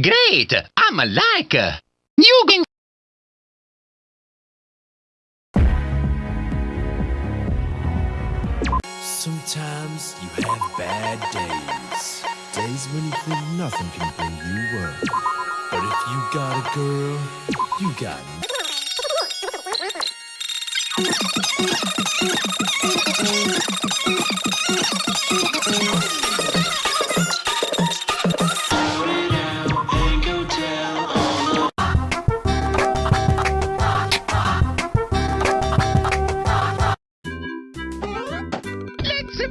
Great! I'm like. You can. Sometimes you have bad days. Days when you think nothing can bring you up. But if you got a girl, you got Let's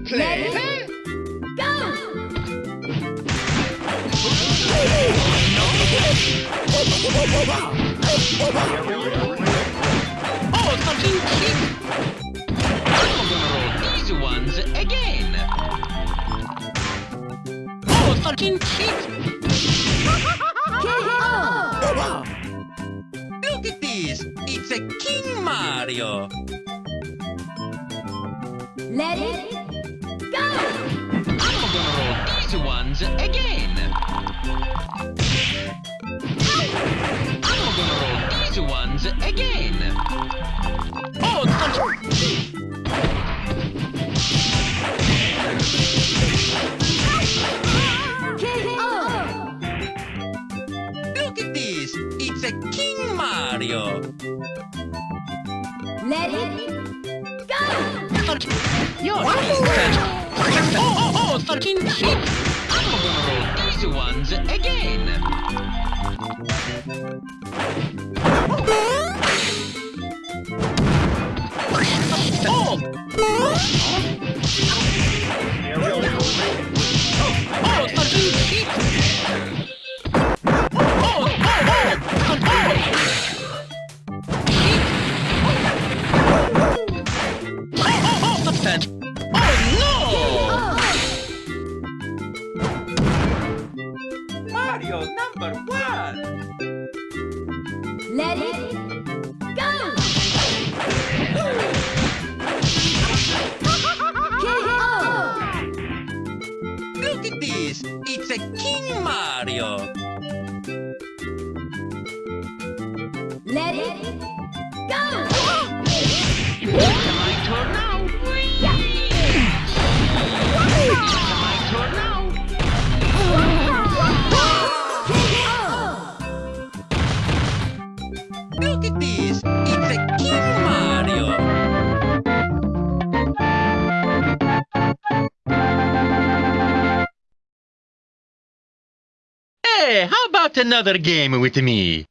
play. Oh, fucking shit! I'm gonna roll these ones again. Oh, fucking shit! Look at this! It's a King Mario! Let it go! I'm gonna roll these ones again. I'm gonna roll these ones again. Oh. KO! Look at this! It's a King Mario. Let it go! Your Oh, oh, oh, fucking shit! I'm gonna roll these ones again. Mario number one! Let it go! Look at this! It's a King Mario! Let it go! Hey, how about another game with me?